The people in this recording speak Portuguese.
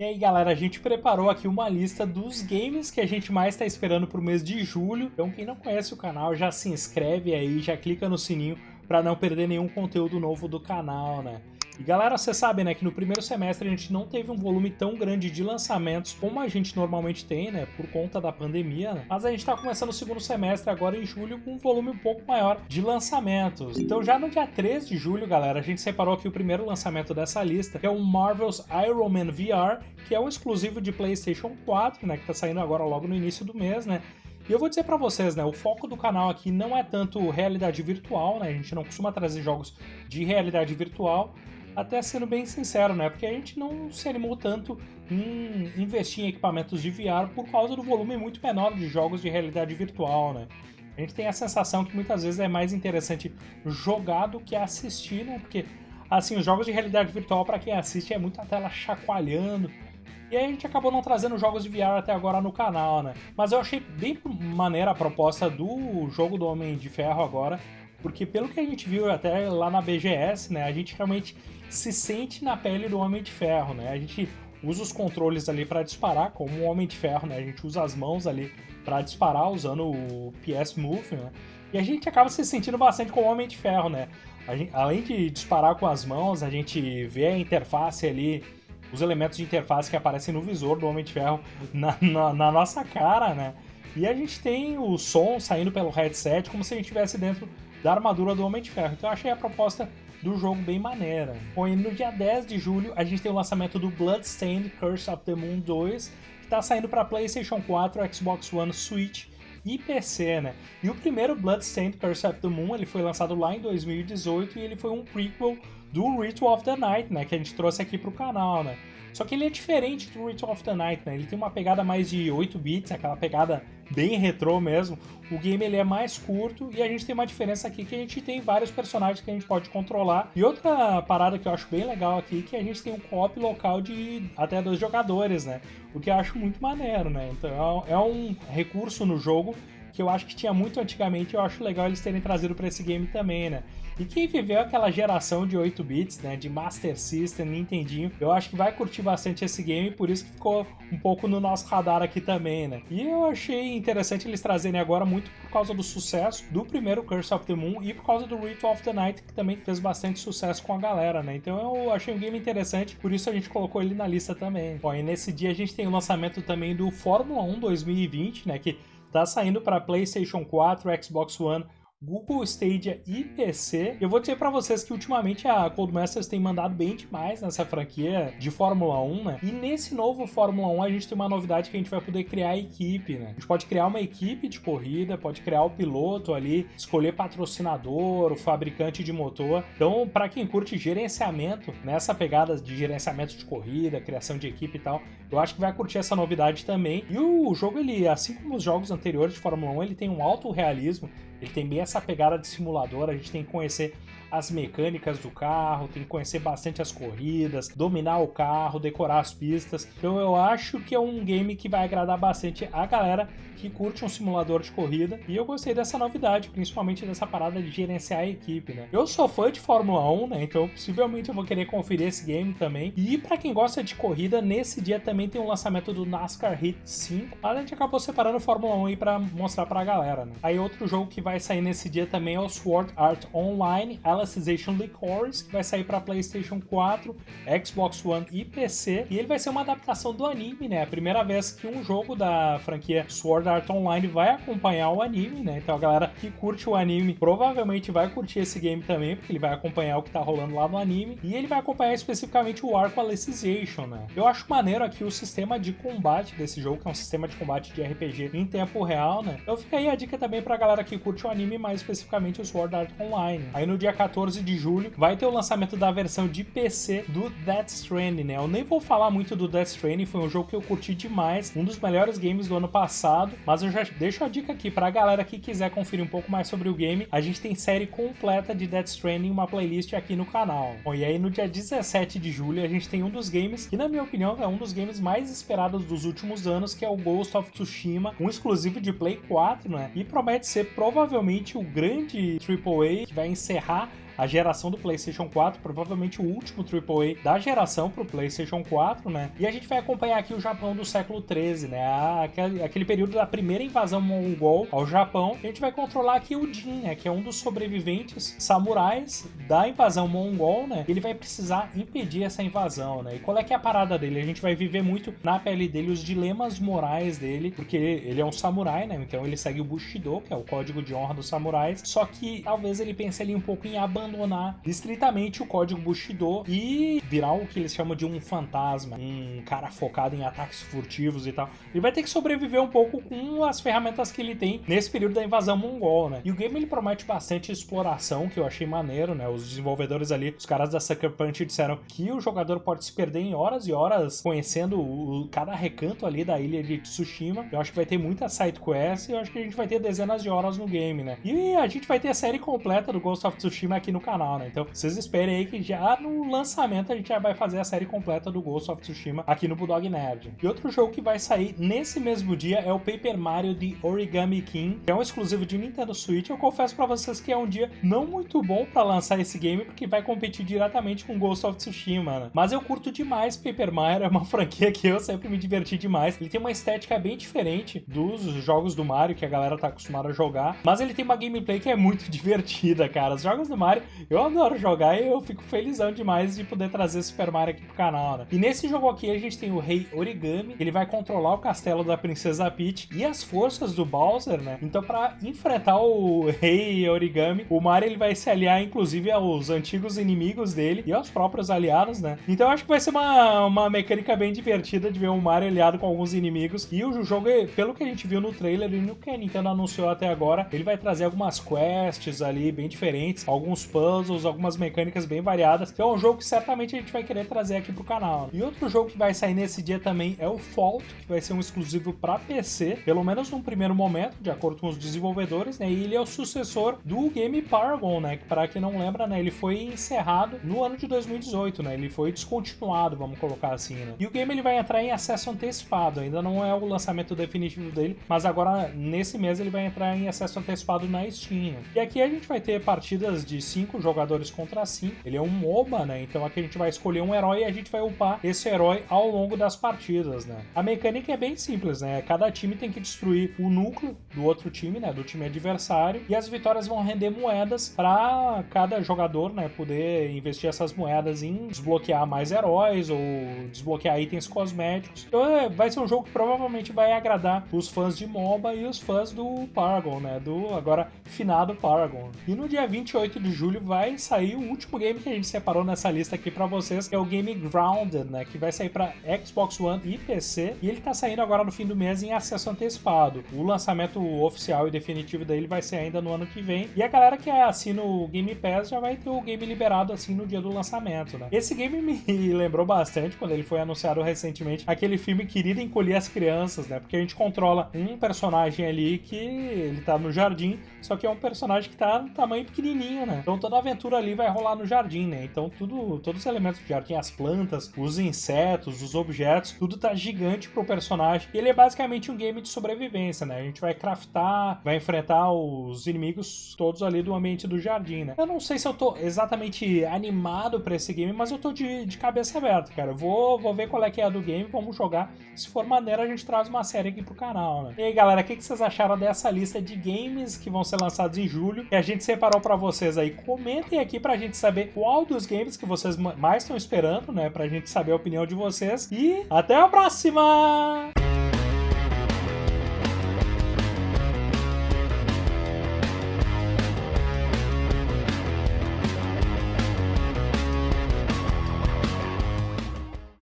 E aí galera, a gente preparou aqui uma lista dos games que a gente mais está esperando para o mês de julho. Então quem não conhece o canal já se inscreve aí, já clica no sininho para não perder nenhum conteúdo novo do canal, né? E galera, você sabe, né, que no primeiro semestre a gente não teve um volume tão grande de lançamentos como a gente normalmente tem, né, por conta da pandemia, né? Mas a gente tá começando o segundo semestre agora em julho com um volume um pouco maior de lançamentos. Então já no dia 3 de julho, galera, a gente separou aqui o primeiro lançamento dessa lista, que é o Marvel's Iron Man VR, que é um exclusivo de PlayStation 4, né, que tá saindo agora logo no início do mês, né? E eu vou dizer para vocês, né, o foco do canal aqui não é tanto realidade virtual, né, a gente não costuma trazer jogos de realidade virtual, até sendo bem sincero, né? Porque a gente não se animou tanto em investir em equipamentos de VR por causa do volume muito menor de jogos de realidade virtual, né? A gente tem a sensação que muitas vezes é mais interessante jogar do que assistir, né? Porque, assim, os jogos de realidade virtual, para quem assiste, é muita tela chacoalhando. E aí a gente acabou não trazendo jogos de VR até agora no canal, né? Mas eu achei bem maneira a proposta do jogo do Homem de Ferro agora, porque pelo que a gente viu até lá na BGS, né, a gente realmente se sente na pele do Homem de Ferro, né? A gente usa os controles ali para disparar, como o Homem de Ferro, né? A gente usa as mãos ali para disparar usando o PS Move, né? E a gente acaba se sentindo bastante com o Homem de Ferro, né? Gente, além de disparar com as mãos, a gente vê a interface ali, os elementos de interface que aparecem no visor do Homem de Ferro na, na, na nossa cara, né? E a gente tem o som saindo pelo headset como se a gente estivesse dentro da armadura do Homem de Ferro. Então eu achei a proposta do jogo bem maneira. Bom, e no dia 10 de julho a gente tem o lançamento do Bloodstained Curse of the Moon 2, que está saindo para PlayStation 4, Xbox One, Switch e PC, né? E o primeiro Bloodstained Curse of the Moon, ele foi lançado lá em 2018 e ele foi um prequel do Ritual of the Night, né? Que a gente trouxe aqui pro canal, né? Só que ele é diferente do Ritual of the Night, né? Ele tem uma pegada mais de 8 bits, aquela pegada bem retrô mesmo. O game ele é mais curto e a gente tem uma diferença aqui que a gente tem vários personagens que a gente pode controlar. E outra parada que eu acho bem legal aqui é que a gente tem um co-op local de até dois jogadores, né? O que eu acho muito maneiro, né? Então é um recurso no jogo que eu acho que tinha muito antigamente eu acho legal eles terem trazido para esse game também, né? E quem viveu aquela geração de 8 bits, né, de Master System, Nintendinho, eu acho que vai curtir bastante esse game, por isso que ficou um pouco no nosso radar aqui também, né? E eu achei interessante eles trazerem agora muito por causa do sucesso do primeiro Curse of the Moon e por causa do Ritual of the Night, que também fez bastante sucesso com a galera, né? Então eu achei um game interessante, por isso a gente colocou ele na lista também. Bom, e nesse dia a gente tem o lançamento também do Fórmula 1 2020, né, que tá saindo para PlayStation 4, Xbox One, Google Stadia e PC. Eu vou dizer para vocês que ultimamente a Codemasters tem mandado bem demais nessa franquia de Fórmula 1, né? E nesse novo Fórmula 1 a gente tem uma novidade que a gente vai poder criar a equipe, né? A gente pode criar uma equipe de corrida, pode criar o piloto ali, escolher patrocinador, o fabricante de motor. Então, para quem curte gerenciamento, nessa pegada de gerenciamento de corrida, criação de equipe e tal, eu acho que vai curtir essa novidade também. E o jogo, ele, assim como os jogos anteriores de Fórmula 1, ele tem um alto realismo, ele tem bem essa pegada de simulador, a gente tem que conhecer as mecânicas do carro, tem que conhecer bastante as corridas, dominar o carro, decorar as pistas. Então eu acho que é um game que vai agradar bastante a galera que curte um simulador de corrida. E eu gostei dessa novidade, principalmente dessa parada de gerenciar a equipe, né? Eu sou fã de Fórmula 1, né? Então possivelmente eu vou querer conferir esse game também. E para quem gosta de corrida, nesse dia também tem o um lançamento do NASCAR Heat 5. A gente acabou separando Fórmula 1 aí para mostrar pra galera, né? Aí outro jogo que vai sair nesse dia também é o Sword Art Online. Alicization Licorice, que vai sair para PlayStation 4, Xbox One e PC. E ele vai ser uma adaptação do anime, né? A primeira vez que um jogo da franquia Sword Art Online vai acompanhar o anime, né? Então a galera que curte o anime provavelmente vai curtir esse game também, porque ele vai acompanhar o que tá rolando lá no anime. E ele vai acompanhar especificamente o arco Alicization, né? Eu acho maneiro aqui o sistema de combate desse jogo, que é um sistema de combate de RPG em tempo real, né? Então fica aí a dica também pra galera que curte o anime, mais especificamente o Sword Art Online. Aí no dia 14 14 de julho, vai ter o lançamento da versão de PC do Death Stranding, né? Eu nem vou falar muito do Death Stranding, foi um jogo que eu curti demais, um dos melhores games do ano passado, mas eu já deixo a dica aqui pra galera que quiser conferir um pouco mais sobre o game, a gente tem série completa de Death Stranding, uma playlist aqui no canal. Bom, e aí no dia 17 de julho a gente tem um dos games que na minha opinião é um dos games mais esperados dos últimos anos, que é o Ghost of Tsushima, um exclusivo de Play 4, né? E promete ser provavelmente o grande AAA que vai encerrar a geração do PlayStation 4, provavelmente o último AAA da geração pro PlayStation 4, né? E a gente vai acompanhar aqui o Japão do século 13, né? Aquele, aquele período da primeira invasão mongol ao Japão. A gente vai controlar aqui o Jin, né? Que é um dos sobreviventes samurais da invasão mongol, né? Ele vai precisar impedir essa invasão, né? E qual é que é a parada dele? A gente vai viver muito na pele dele os dilemas morais dele, porque ele é um samurai, né? Então ele segue o Bushido, que é o código de honra dos samurais. Só que talvez ele pense ali um pouco em abandonar estritamente o código Bushido e virar o que eles chamam de um fantasma, um cara focado em ataques furtivos e tal. Ele vai ter que sobreviver um pouco com as ferramentas que ele tem nesse período da invasão mongol, né? E o game ele promete bastante exploração, que eu achei maneiro, né? Os desenvolvedores ali, os caras da Sucker Punch disseram que o jogador pode se perder em horas e horas conhecendo o, cada recanto ali da ilha de Tsushima. Eu acho que vai ter muita side quest e eu acho que a gente vai ter dezenas de horas no game, né? E a gente vai ter a série completa do Ghost of Tsushima aqui no canal, né? Então vocês esperem aí que já no lançamento a gente já vai fazer a série completa do Ghost of Tsushima aqui no Bulldog Nerd. E outro jogo que vai sair nesse mesmo dia é o Paper Mario de Origami King, que é um exclusivo de Nintendo Switch. Eu confesso para vocês que é um dia não muito bom para lançar esse game, porque vai competir diretamente com Ghost of Tsushima, né? Mas eu curto demais Paper Mario, é uma franquia que eu sempre me diverti demais. Ele tem uma estética bem diferente dos jogos do Mario que a galera tá acostumada a jogar, mas ele tem uma gameplay que é muito divertida, cara. Os jogos do Mario eu adoro jogar e eu fico felizão demais de poder trazer Super Mario aqui pro canal, né? E nesse jogo aqui a gente tem o Rei Origami, ele vai controlar o castelo da Princesa Peach e as forças do Bowser, né? Então para enfrentar o Rei Origami, o Mario ele vai se aliar inclusive aos antigos inimigos dele e aos próprios aliados, né? Então eu acho que vai ser uma, uma mecânica bem divertida de ver o Mario aliado com alguns inimigos e o jogo, pelo que a gente viu no trailer e no que a Nintendo anunciou até agora, ele vai trazer algumas quests ali bem diferentes, alguns puzzles, algumas mecânicas bem variadas. Então é um jogo que certamente a gente vai querer trazer aqui pro canal. E outro jogo que vai sair nesse dia também é o Fault, que vai ser um exclusivo para PC, pelo menos num primeiro momento, de acordo com os desenvolvedores, né? E ele é o sucessor do Game Paragon, né? Que para quem não lembra, né, ele foi encerrado no ano de 2018, né? Ele foi descontinuado, vamos colocar assim, né? E o game ele vai entrar em acesso antecipado, ainda não é o lançamento definitivo dele, mas agora nesse mês ele vai entrar em acesso antecipado na Steam. E aqui a gente vai ter partidas de cinco jogadores contra cinco. Ele é um MOBA, né? Então aqui a gente vai escolher um herói e a gente vai upar esse herói ao longo das partidas, né? A mecânica é bem simples, né? Cada time tem que destruir o núcleo do outro time, né? Do time adversário e as vitórias vão render moedas para cada jogador, né? Poder investir essas moedas em desbloquear mais heróis ou desbloquear itens cosméticos. Então é, vai ser um jogo que provavelmente vai agradar os fãs de MOBA e os fãs do Paragon, né? Do agora finado Paragon. E no dia 28 de julho vai sair o último game que a gente separou nessa lista aqui para vocês, que é o game Grounded, né? Que vai sair para Xbox One e PC. E ele tá saindo agora no fim do mês em acesso antecipado. O lançamento oficial e definitivo dele vai ser ainda no ano que vem. E a galera que assina o Game Pass já vai ter o game liberado assim no dia do lançamento, né? Esse game me lembrou bastante quando ele foi anunciado recentemente aquele filme Querida Encolher as Crianças, né? Porque a gente controla um personagem ali que ele tá no jardim, só que é um personagem que tá no tamanho pequenininho, né? Então toda a aventura ali vai rolar no jardim, né? Então tudo, todos os elementos do jardim, as plantas, os insetos, os objetos, tudo tá gigante pro personagem. E ele é basicamente um game de sobrevivência, né? A gente vai craftar, vai enfrentar os inimigos todos ali do ambiente do jardim, né? Eu não sei se eu tô exatamente animado para esse game, mas eu tô de, de cabeça aberta, cara. Vou, vou ver qual é que é a do game, vamos jogar. Se for maneira, a gente traz uma série aqui pro canal, né? E aí, galera, o que, que vocês acharam dessa lista de games que vão ser lançados em julho? Que a gente separou para vocês aí. Comentem aqui pra gente saber qual dos games que vocês mais estão esperando, né? Pra gente saber a opinião de vocês. E até a próxima!